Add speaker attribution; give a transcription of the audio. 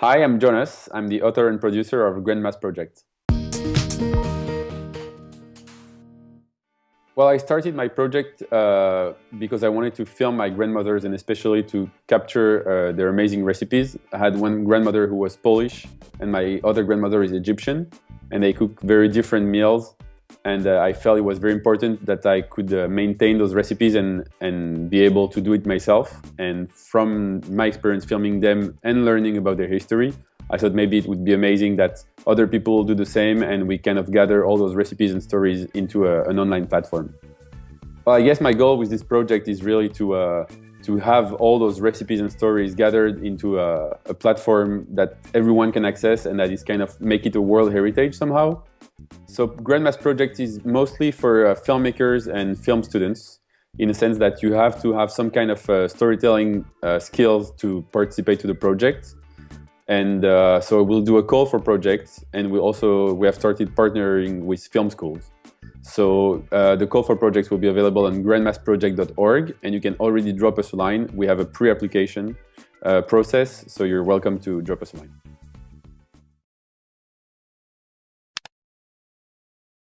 Speaker 1: Hi, I'm Jonas. I'm the author and producer of Grandmas Project. Well, I started my project uh, because I wanted to film my grandmothers and especially to capture uh, their amazing recipes. I had one grandmother who was Polish and my other grandmother is Egyptian and they cook very different meals and uh, I felt it was very important that I could uh, maintain those recipes and, and be able to do it myself. And from my experience filming them and learning about their history, I thought maybe it would be amazing that other people do the same and we kind of gather all those recipes and stories into a, an online platform. Well, I guess my goal with this project is really to uh, to have all those recipes and stories gathered into a, a, platform that everyone can access and that is kind of make it a world heritage somehow. So Grandmas Project is mostly for uh, filmmakers and film students in the sense that you have to have some kind of uh, storytelling uh, skills to participate to the project. And uh, so we'll do a call for projects and we also we have started partnering with film schools. So uh, the call for projects will be available on grandmasproject.org and you can already drop us a line. We have a pre-application uh, process, so you're welcome to drop us a line.